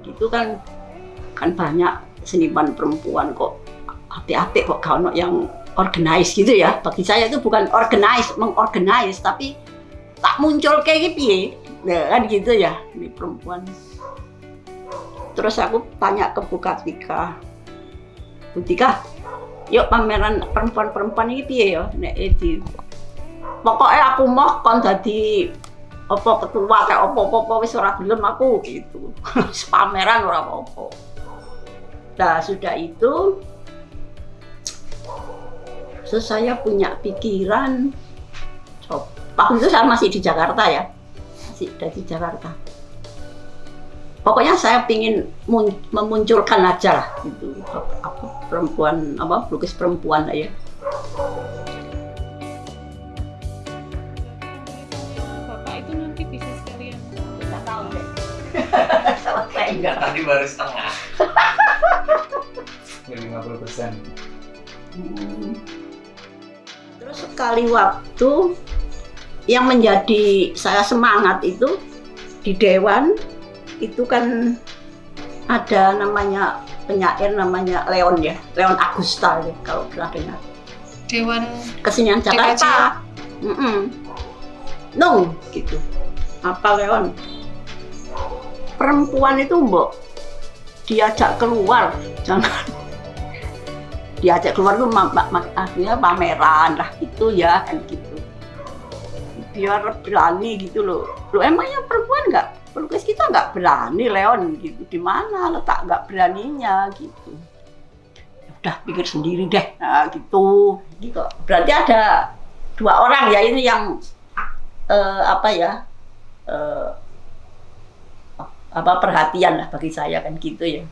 gitu kan kan banyak seniman perempuan kok hati-hati kok kalau yang organize gitu ya. Bagi saya itu bukan organize mengorganize tapi tak muncul kayak gitu ya kan gitu ya ini perempuan. Terus aku tanya ke Bu Kartika Bu Tika yuk pameran perempuan-perempuan ini piye ya? Nek Edi pokoknya aku mau kon jadi apa ketua kayak apa-apa wis ora gelem aku gitu. Pameran ora apa-apa. Nah sudah itu terus saya punya pikiran waktu itu saya masih di Jakarta ya masih dari Jakarta. Pokoknya saya ingin memunculkan aja lah gitu. Apa perempuan apa lukis perempuan ya Enggak, tadi baru setengah. Ya 50 persen. Hmm. terus sekali waktu yang menjadi saya semangat itu di dewan itu kan ada namanya penyair namanya Leon ya, Leon Agusta ya, kalau pernah dengar. dewan Kesenian Jakarta. Mm -mm. No, gitu. Apa Leon? Perempuan itu mbok diajak keluar, jangan. Diajak keluar tuh akhirnya pameran lah itu ya kan gitu. Biar berani gitu loh. Lo emangnya perempuan nggak? Pelukis kita nggak berani Leon gitu. Di mana letak nggak beraninya gitu. Ya udah pikir sendiri deh. Nah, gitu. Gitu. Berarti ada dua orang ya ini yang eh, apa ya eh, apa perhatian lah bagi saya kan gitu ya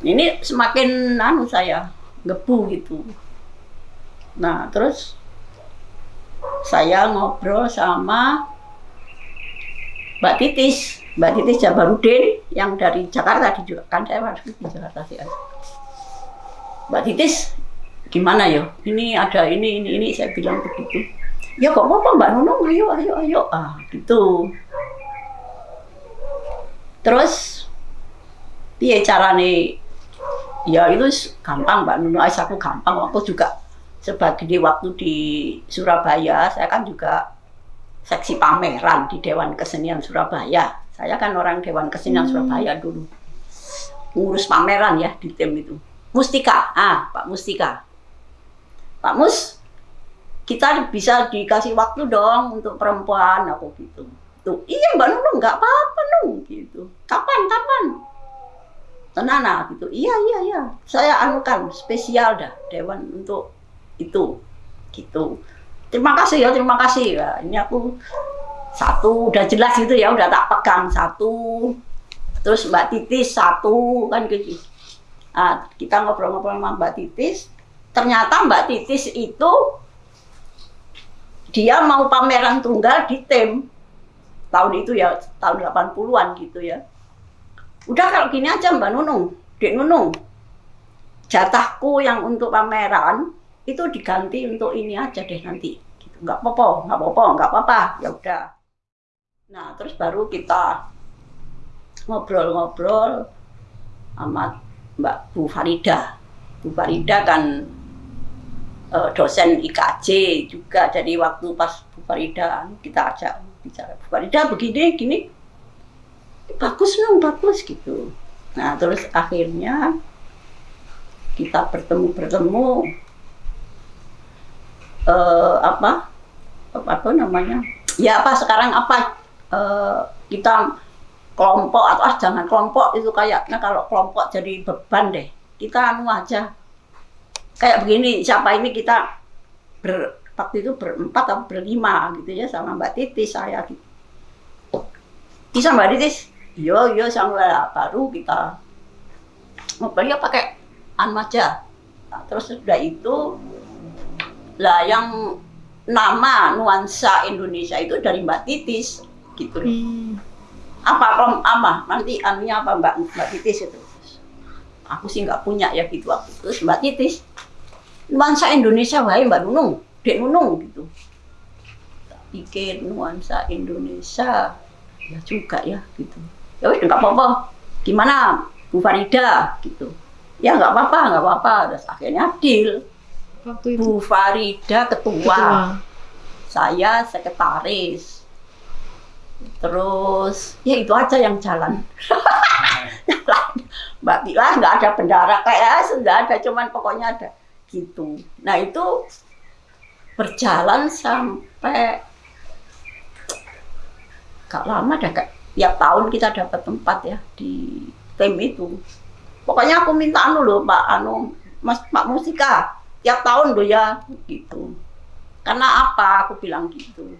ini semakin anu saya ngebu gitu nah terus saya ngobrol sama Mbak Titis, Mbak Titis Jabarudin yang dari Jakarta di kan saya harus di Jakarta sih. Mbak Titis, gimana ya? Ini ada ini ini ini saya bilang begitu. Ya kok apa Mbak Nunung, ayo ayo ayo ah gitu. Terus piye carane? Ya itu gampang Mbak Nunung, Ais aku gampang. Aku juga sebagai waktu di Surabaya, saya kan juga seksi pameran di Dewan Kesenian Surabaya. Saya kan orang Dewan Kesenian Surabaya dulu. Ngurus pameran ya di tim itu. Mustika, ah Pak Mustika. Pak Mus, kita bisa dikasih waktu dong untuk perempuan, aku gitu. Tuh, iya Mbak Nunung, nggak apa-apa Nung, gitu. Kapan, kapan? Tenana, gitu. Iya, iya, iya. Saya anukan spesial dah Dewan untuk itu, gitu terima kasih ya terima kasih ya ini aku satu udah jelas gitu ya udah tak pegang satu terus mbak titis satu kan gitu nah, kita ngobrol-ngobrol sama mbak titis ternyata mbak titis itu dia mau pameran tunggal di tem tahun itu ya tahun 80-an gitu ya. Udah kalau gini aja mbak Nunung dek Nunung. Jatahku yang untuk pameran itu diganti untuk ini aja deh nanti. Gitu. Nggak apa-apa nggak apa-apa nggak apa-apa. Ya udah. Nah terus baru kita ngobrol-ngobrol sama Mbak Bu Farida. Bu Farida kan eh, dosen IKJ juga. Jadi waktu pas Bu Farida kita ajak bicara. Farida begini gini. Bagus dong bagus gitu. Nah terus akhirnya kita bertemu bertemu eh, apa apa namanya? Ya apa sekarang apa? Eh, kita kelompok atau ah jangan kelompok itu kayaknya kalau kelompok jadi beban deh. Kita anu aja. Kayak begini siapa ini kita ber, waktu itu berempat atau berlima gitu ya sama Mbak Titis saya gitu. Bisa Mbak Titis? Yo yo sama baru kita ngobrolnya pakai anu aja nah, terus sudah itu lah yang nama nuansa Indonesia itu dari Mbak Titis gitu loh. Apa kom apa? Nanti anunya apa Mbak? Mbak Titis itu. Aku sih nggak punya ya gitu. Aku. Terus Mbak Titis. Nuansa Indonesia wae Mbak Nunung, Dek Nunung gitu. Tak pikir nuansa Indonesia. Ya juga ya gitu. Ya wis nggak apa-apa. gimana Bu Farida? Gitu. Ya nggak apa-apa nggak apa-apa. Terus akhirnya deal Waktu itu. Bu Farida ketua, ketua. saya sekretaris. Terus ya itu aja yang jalan. Mbak Tila nggak ada bendara. Kayak sudah ada cuman pokoknya ada. Gitu. Nah itu berjalan sampai gak lama dah kayak tiap tahun kita dapat tempat ya di tim itu. Pokoknya aku minta anu loh Pak anu Mas Pak Musika tiap tahun loh ya gitu. Karena apa? Aku bilang gitu.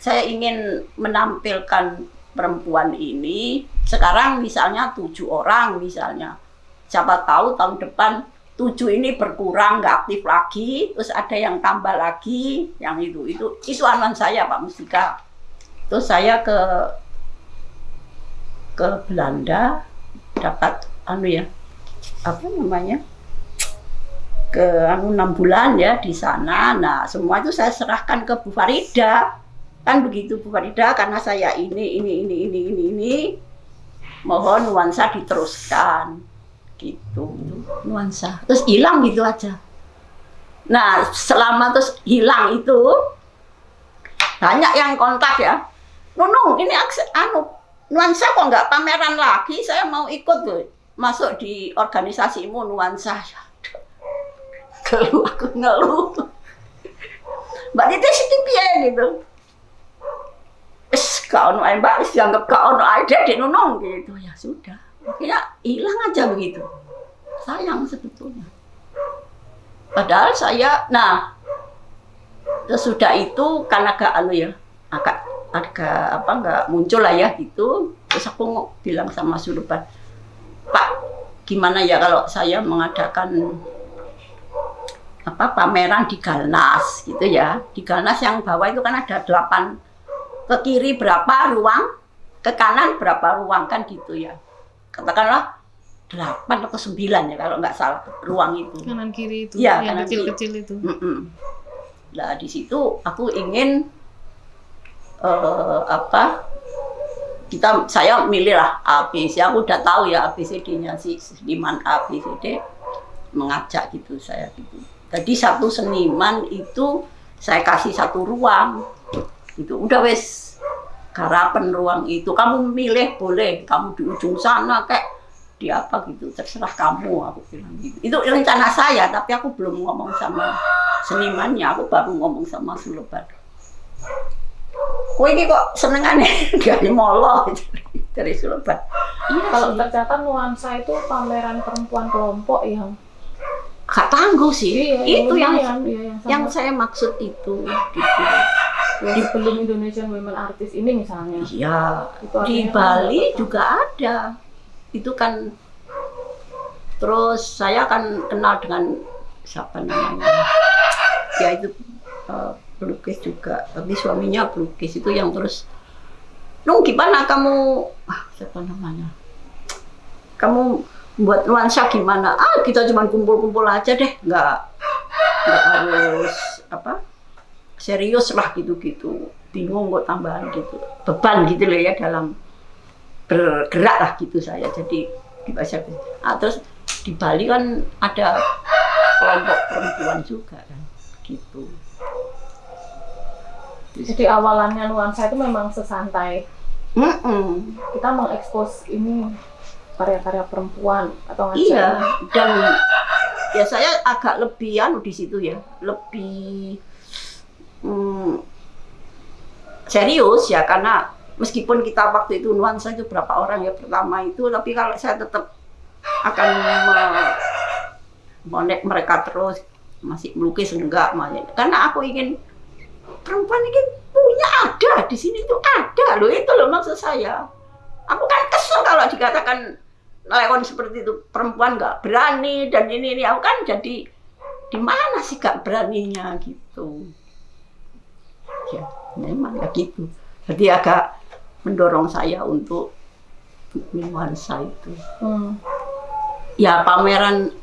Saya ingin menampilkan perempuan ini. Sekarang misalnya tujuh orang misalnya. Siapa tahu tahun depan tujuh ini berkurang nggak aktif lagi. Terus ada yang tambah lagi yang itu. Itu itu anuan saya Pak Mustika. Terus saya ke ke Belanda dapat anu ya apa namanya ke anu enam bulan ya di sana. Nah semua itu saya serahkan ke Bu Farida. Kan begitu Bu Farida karena saya ini ini ini ini ini ini mohon nuansa diteruskan gitu. Nuansa terus hilang gitu aja. Nah selama terus hilang itu banyak yang kontak ya. Nunung ini anu nuansa kok nggak pameran lagi? Saya mau ikut tuh masuk di organisasimu nuansa keluh aku ngeluh. Mbak Titi sih piye gitu gak ono ae Mbak, dianggap gak ono ae dek nunung gitu. Ya sudah. Akhirnya hilang aja begitu. Sayang sebetulnya. Padahal saya, nah sesudah itu kan agak anu ya, agak agak apa nggak muncul lah ya gitu. Terus aku bilang sama Suluban, Pak, gimana ya kalau saya mengadakan apa pameran di Galnas gitu ya. Di Galnas yang bawah itu kan ada delapan ke kiri berapa ruang, ke kanan berapa ruang kan gitu ya. Katakanlah delapan atau sembilan ya kalau nggak salah ruang itu. kanan kiri itu Iya, yang kanan kecil-kecil itu. Mm-mm. Nah di situ aku ingin eh, apa kita saya milih lah ABC aku udah tahu ya ABCD-nya si seniman ABCD mengajak gitu saya gitu. Jadi satu seniman itu saya kasih satu ruang itu udah wes garapan ruang itu. Kamu milih boleh. Kamu di ujung sana kayak di apa gitu terserah kamu aku bilang gitu. Itu rencana saya tapi aku belum ngomong sama senimannya. Aku baru ngomong sama Suleban. Kowe ini kok senengane dari molo dari Suleban? Iya Kalau ternyata nuansa itu pameran perempuan kelompok yang gak tangguh sih. Iya, itu yang iya, yang, yang sangat- saya maksud itu. gitu ya, sebelum Indonesian Women Artist ini misalnya. iya. Di Bali nggak juga ada. Itu kan terus saya kan kenal dengan siapa namanya? Ya itu eh, pelukis juga. Tapi suaminya pelukis itu yang terus Nung gimana kamu? Ah siapa namanya? Kamu buat nuansa gimana? Ah kita cuma kumpul-kumpul aja deh. Nggak nggak harus apa serius lah gitu-gitu. Bingung kok tambahan gitu. Beban gitu loh ya dalam bergerak lah gitu saya. Jadi di bahasa ah, terus di Bali kan ada kelompok perempuan juga kan gitu. Jadi awalannya nuansa itu memang sesantai. Mm-mm. Kita mengekspos ini karya-karya perempuan atau ngajak iya dan ya saya agak lebih anu di situ ya. Lebih mm, serius ya karena meskipun kita waktu itu nuansa itu berapa orang ya pertama itu tapi kalau saya tetap akan monek mereka terus masih melukis enggak masih. Karena aku ingin perempuan ini punya ada di sini tuh ada loh itu loh maksud saya. Aku kan kesel kalau dikatakan lewat seperti itu perempuan nggak berani dan ini ini. Aku kan jadi di mana sih gak beraninya gitu ya memang ya gitu. Jadi agak mendorong saya untuk nuansa itu. Hmm. ya pameran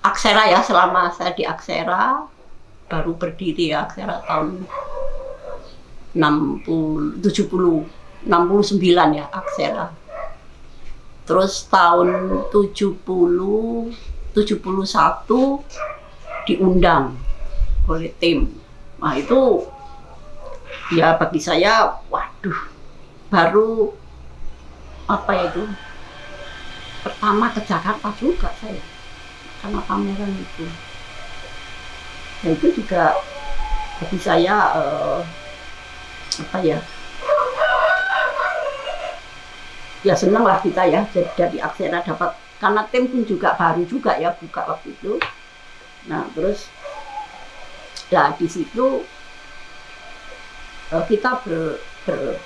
Aksera ya selama saya di Aksera baru berdiri ya Aksera tahun 60 70 69 ya Aksera. Terus tahun 70 71 diundang oleh tim. Nah itu ya bagi saya waduh baru apa ya itu? Pertama ke Jakarta juga saya karena pameran itu. Nah itu juga bagi saya eh, apa ya? Ya seneng lah kita ya jadi dari Aksera dapat karena tim pun juga baru juga ya buka waktu itu. Nah terus nah di situ kita ber, ber-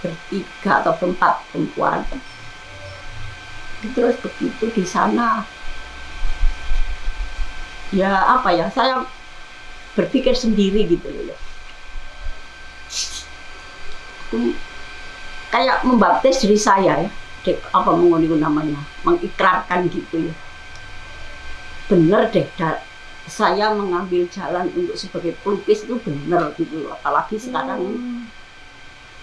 bertiga atau berempat perempuan terus begitu di sana ya apa ya saya berpikir sendiri gitu loh ya. Kayak membaptis diri saya ya dek apa mengunik namanya mengikrarkan gitu ya bener deh saya mengambil jalan untuk sebagai pelukis itu bener gitu loh. apalagi sekarang ini. Hmm.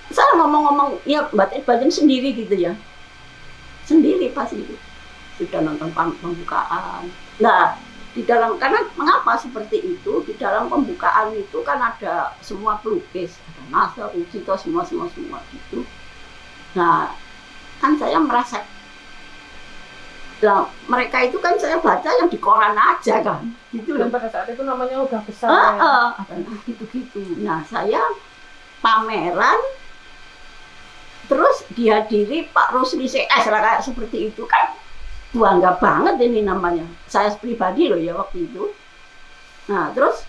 saya ngomong-ngomong ya batin batin sendiri gitu ya. Sendiri pasti sudah nonton pembukaan. Nah di dalam karena mengapa seperti itu? Di dalam pembukaan itu kan ada semua pelukis. Ada Nasr, Ucito semua semua semua gitu. Nah kan saya merasa nah, mereka itu kan saya baca yang di koran aja kan gitu Dan pada saat itu namanya udah besar ya. ah, nah, gitu-gitu. Nah, saya pameran terus dihadiri Pak Rusli CS lah kayak seperti itu kan bangga banget ini namanya. Saya pribadi loh ya waktu itu. Nah, terus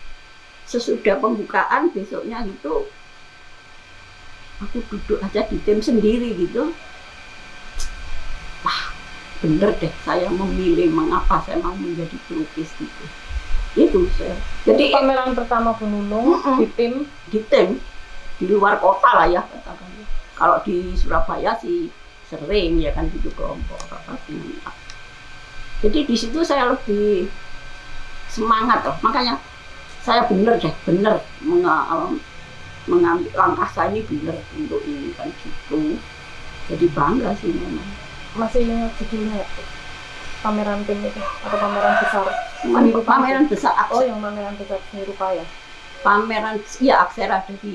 sesudah pembukaan besoknya gitu aku duduk aja di tim sendiri gitu. Bener deh saya memilih mengapa saya mau menjadi pelukis gitu. Itu saya. Jadi Pameran pertama Bu Nunung Mm-mm. di tim di tim di luar kota lah ya katakan. Kalau di Surabaya sih sering ya kan gitu kelompok dengan- Jadi di situ saya lebih semangat loh. Makanya saya bener deh, bener menga- mengambil langkah saya ini bener untuk ini kan gitu. Jadi bangga sih memang. Masih ingat judulnya pameran tim itu atau pameran besar Cuman pameran besar oh Aksera, yang pameran besar seni rupa ya pameran ya Aksera dari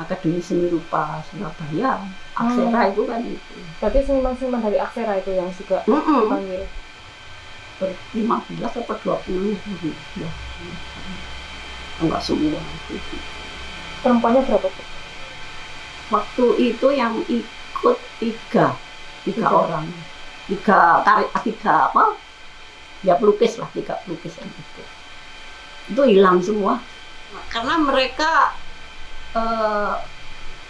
Akademi Seni Rupa Surabaya. Aksera itu kan itu. berarti seniman-seniman dari Aksera itu yang juga Mm-mm. dipanggil ber 15 atau 20 gitu ya. Enggak semua. perempuannya berapa? Waktu itu yang ikut tiga, tiga, Tiga. orang, tiga tarik, tiga apa? Ya pelukis lah, tiga pelukis yang ikut. Itu hilang semua, karena mereka eh,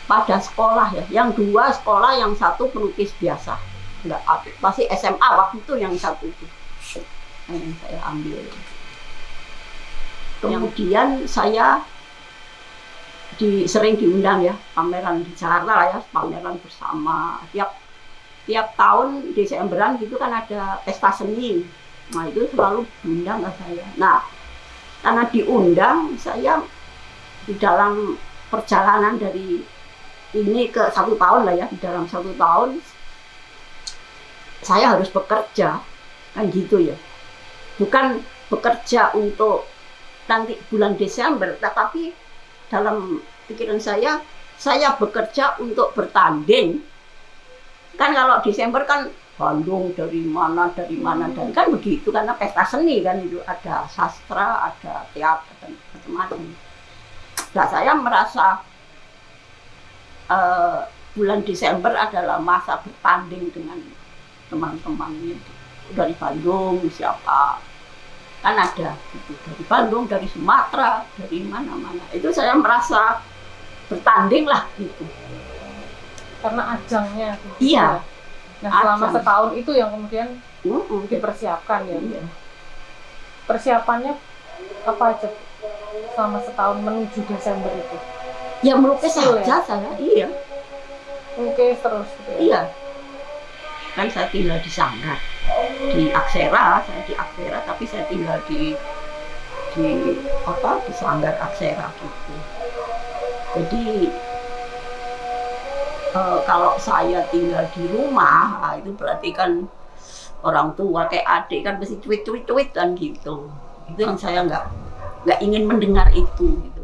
pada sekolah ya, yang dua sekolah, yang satu pelukis biasa, enggak aktif. Masih SMA waktu itu yang satu itu yang saya ambil. Kemudian saya di sering diundang ya pameran di Jakarta lah ya pameran bersama tiap tiap tahun Desemberan gitu kan ada pesta seni. Nah itu selalu diundang ke saya. Nah karena diundang saya di dalam perjalanan dari ini ke satu tahun lah ya di dalam satu tahun saya harus bekerja. Kan gitu ya. Bukan bekerja untuk nanti bulan Desember tetapi dalam pikiran saya saya bekerja untuk bertanding kan kalau Desember kan Bandung dari mana dari mana. Dari kan begitu karena pesta seni kan itu. Ada sastra ada teater dan macam-macam. Nah saya merasa eh, bulan Desember adalah masa bertanding dengan teman-teman itu. Dari Bandung siapa? Kan ada gitu. Dari Bandung dari Sumatera dari mana-mana. Itu saya merasa bertanding lah gitu karena ajangnya Bu. Iya. nah selama Ajang. setahun itu yang kemudian Mm-mm. dipersiapkan ya Iya. persiapannya apa aja selama setahun menuju Desember itu ya melukis Skill saja saya iya melukis terus gitu ya? iya kan saya tinggal di Sanggar di Aksera saya di Aksera tapi saya tinggal di di apa di Sanggar Aksera gitu jadi eh, kalau saya tinggal di rumah ah, itu berarti kan orang tua kayak adik kan mesti cuit cuit cuit kan gitu. Itu yang saya nggak nggak ingin mendengar itu gitu